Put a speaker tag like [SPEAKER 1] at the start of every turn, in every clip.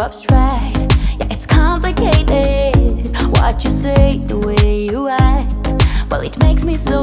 [SPEAKER 1] abstract. Yeah, it's complicated What you say, the way you act. Well, it makes me so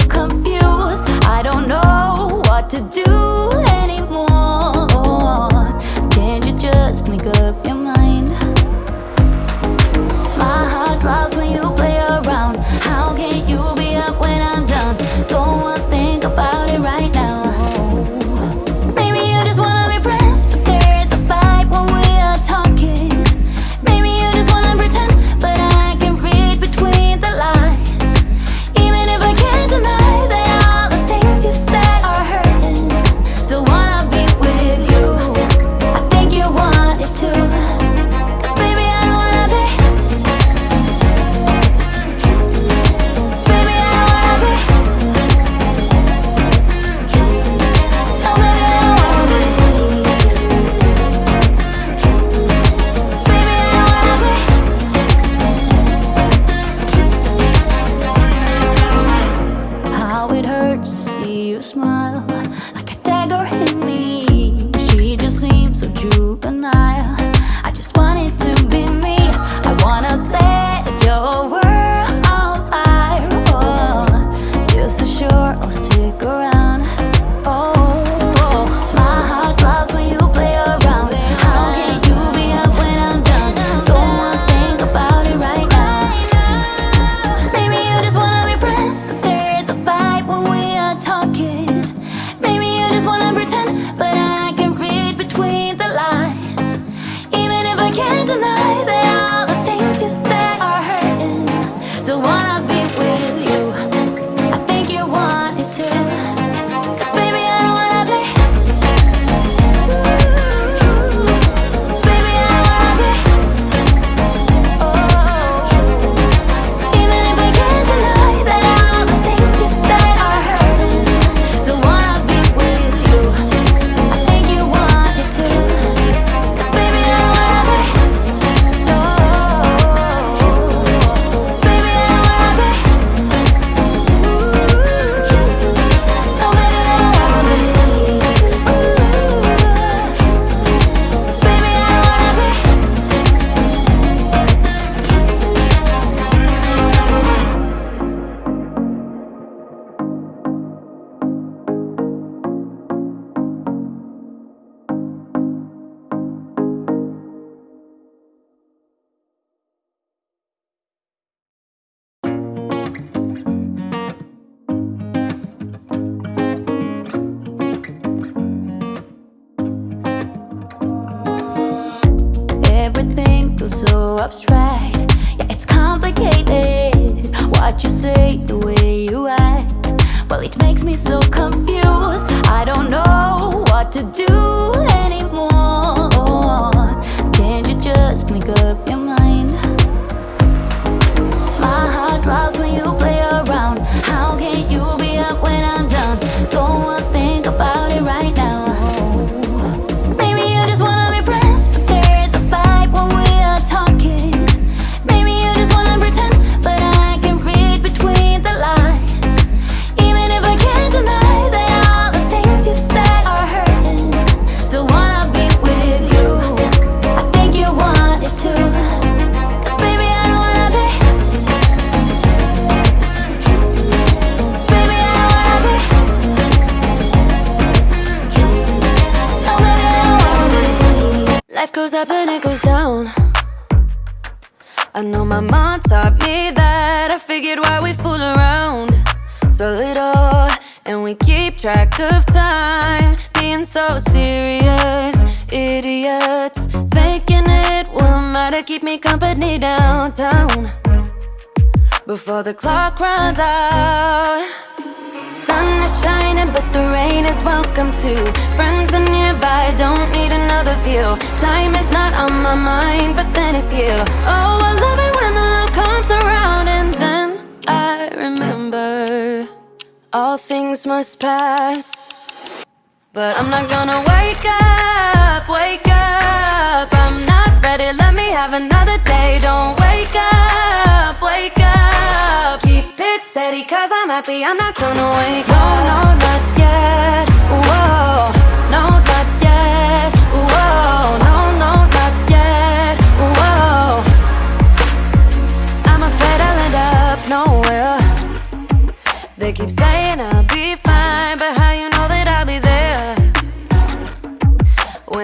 [SPEAKER 1] So true. abstract. Yeah, it's complicated. What you say, the way you act. Well, it makes me so confused. I don't know what to do. up
[SPEAKER 2] and it goes down. I know my mom taught me that. I figured why we fool around So little And we keep track of time. Being so serious Idiots Thinking it will matter. Keep me company downtown Before the clock runs out. Sun is shining but the rain is welcome too. Friends are nearby, don't need another view. Time is not on my mind, but then it's you. Oh, I love it when the love comes around And then I remember All things must pass. But I'm not gonna wake up, wake up. I'm not ready, let me have another day. Don't wake up, wake up. Keep it steady, cause I'm happy I'm not gonna wake up. No, no, no.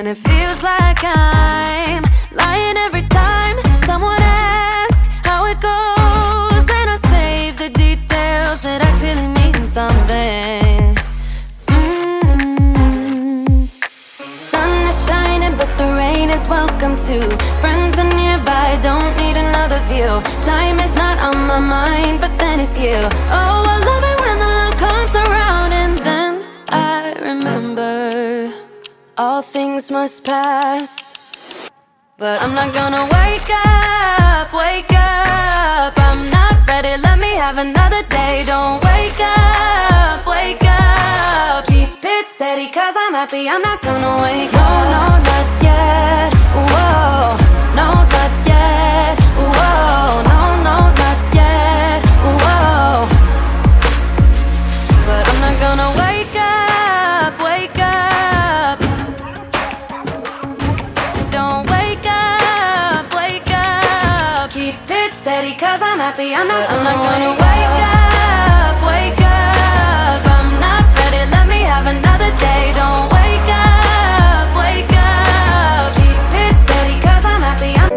[SPEAKER 2] When it feels like I'm lying every time someone asks how it goes, and I save the details that actually mean something. Mm. Sun is shining, but the rain is welcome too. Friends are nearby, don't need another view. Time is not on my mind, but then it's you. Oh, I love it things must pass. But I'm not gonna wake up, wake up. I'm not ready, let me have another day. Don't wake up, wake up. Keep it steady, cause I'm happy, I'm not gonna wake up. No, no, not yet. Whoa, cause I'm happy. I'm not, I'm not gonna wake up, wake up. I'm not ready, let me have another day. Don't wake up, wake up. Keep it steady, cause I'm happy. I'm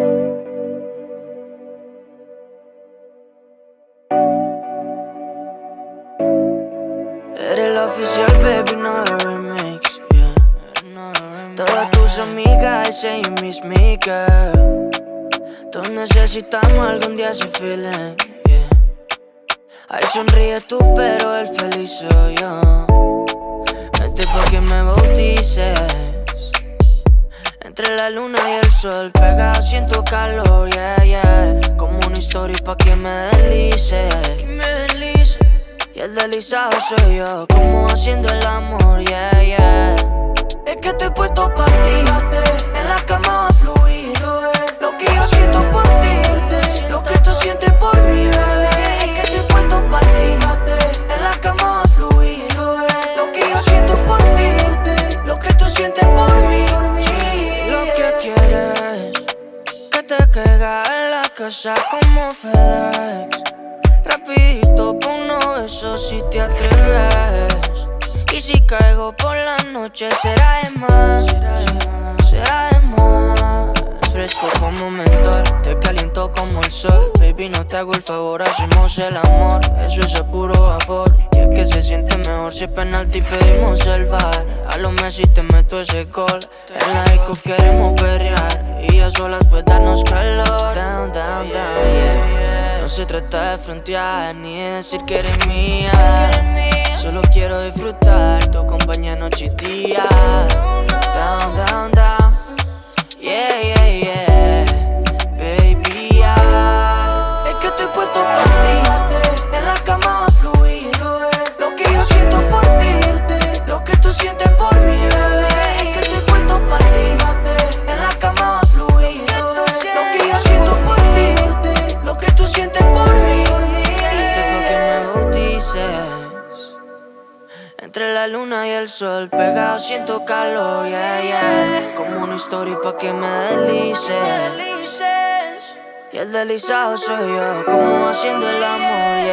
[SPEAKER 3] Eres la oficial, baby, no de remix. Yeah. Todas tus amigas ese y mis girl. Todos necesitamos algún día ese feeling. Yeah. Ay, sonríe tú, pero el feliz soy yo. Vente pa' que me bautices. Entre la luna y el sol, pegado siento calor, yeah, yeah. Como una historia pa'. Que me deslice. Y el deslizado soy yo, como haciendo el amor, sientes por mí. Lo que quieres, que te caiga en la casa como FedEx. Rapidito pa' uno besos si te atreves Y si caigo por la noche será de más Baby no te hago el favor, hacemos el amor. Eso es a puro vapor. Y es que se siente mejor si es penalti pedimos el bar. A lo Messi te meto ese gol. En la disco queremos perrear. Y a solas pues darnos calor. Down, down, down, yeah, yeah. No se trata de frontear ni de decir que eres mía. Solo quiero disfrutar tu compañía noche y día. Down, down, down. Yeah, yeah Entre la luna y el sol, pegado siento calor, yeah, yeah. Como una historia pa' que me deslices. Y el deslizado soy yo, como haciendo el amor, yeah.